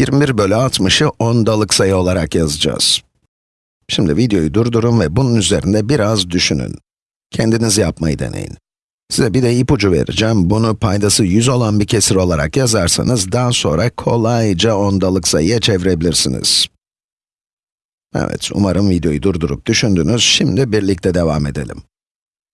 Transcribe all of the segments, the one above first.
21 bölü 60'ı ondalık sayı olarak yazacağız. Şimdi videoyu durdurun ve bunun üzerinde biraz düşünün. Kendiniz yapmayı deneyin. Size bir de ipucu vereceğim. Bunu paydası 100 olan bir kesir olarak yazarsanız, daha sonra kolayca ondalık sayıya çevirebilirsiniz. Evet, umarım videoyu durdurup düşündünüz. Şimdi birlikte devam edelim.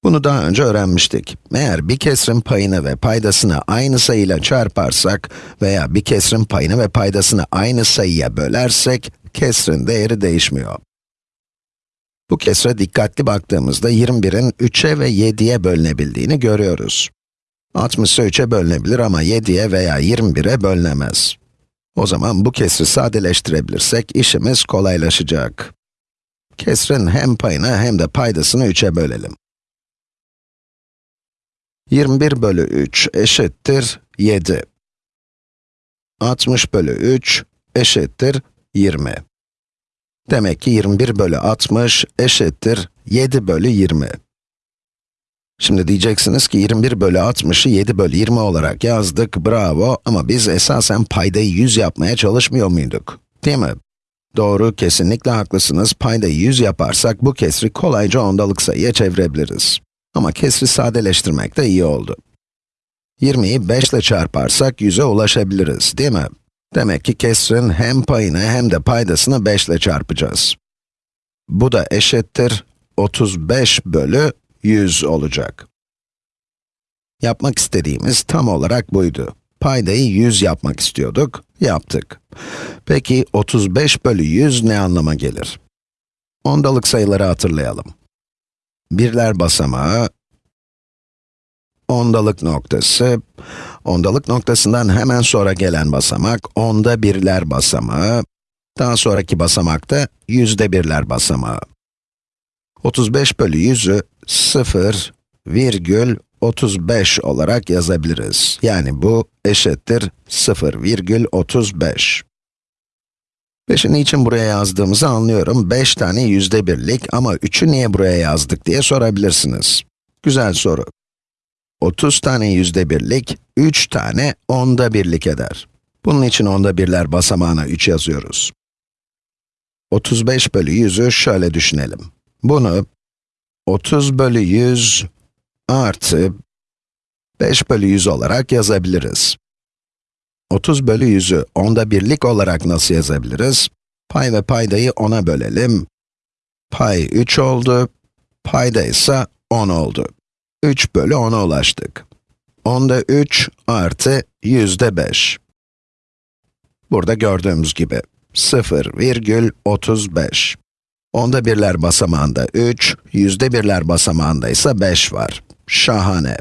Bunu daha önce öğrenmiştik. Eğer bir kesrin payını ve paydasını aynı sayıyla çarparsak veya bir kesrin payını ve paydasını aynı sayıya bölersek, kesrin değeri değişmiyor. Bu kesre dikkatli baktığımızda 21'in 3'e ve 7'ye bölünebildiğini görüyoruz. 60 3'e bölünebilir ama 7'ye veya 21'e bölünemez. O zaman bu kesri sadeleştirebilirsek işimiz kolaylaşacak. Kesrin hem payını hem de paydasını 3'e bölelim. 21 bölü 3 eşittir 7. 60 bölü 3 eşittir 20. Demek ki 21 bölü 60 eşittir 7 bölü 20. Şimdi diyeceksiniz ki 21 bölü 60'ı 7 bölü 20 olarak yazdık, bravo ama biz esasen paydayı 100 yapmaya çalışmıyor muyduk? Değil mi? Doğru, kesinlikle haklısınız. Paydayı 100 yaparsak bu kesri kolayca ondalık sayıya çevirebiliriz. Ama kesri sadeleştirmek de iyi oldu. 20'yi 5 ile çarparsak 100'e ulaşabiliriz, değil mi? Demek ki kesrin hem payını hem de paydasını 5 ile çarpacağız. Bu da eşittir 35 bölü 100 olacak. Yapmak istediğimiz tam olarak buydu. Paydayı 100 yapmak istiyorduk, yaptık. Peki 35 bölü 100 ne anlama gelir? Ondalık sayıları hatırlayalım. Birler basamağı, ondalık noktası, ondalık noktasından hemen sonra gelen basamak, onda birler basamağı, daha sonraki basamak da yüzde birler basamağı. 35 bölü 100'ü 0, virgül 35 olarak yazabiliriz. Yani bu eşittir 0, virgül 35. 5'i niçin buraya yazdığımızı anlıyorum. 5 tane yüzde birlik ama 3'ü niye buraya yazdık diye sorabilirsiniz. Güzel soru. 30 tane yüzde birlik, 3 tane onda birlik eder. Bunun için onda birler basamağına 3 yazıyoruz. 35 bölü 100'ü şöyle düşünelim. Bunu 30 bölü 100 artı 5 bölü 100 olarak yazabiliriz. 30 bölü 100'ü onda birlik olarak nasıl yazabiliriz? Pay ve paydayı 10'a bölelim. Pay 3 oldu, payda ise 10 oldu. 3 bölü 10'a ulaştık. Onda 3 artı yüzde 5. Burada gördüğümüz gibi 0,35. Onda birler basamağında 3, yüzde birler basamağında ise 5 var. Şahane.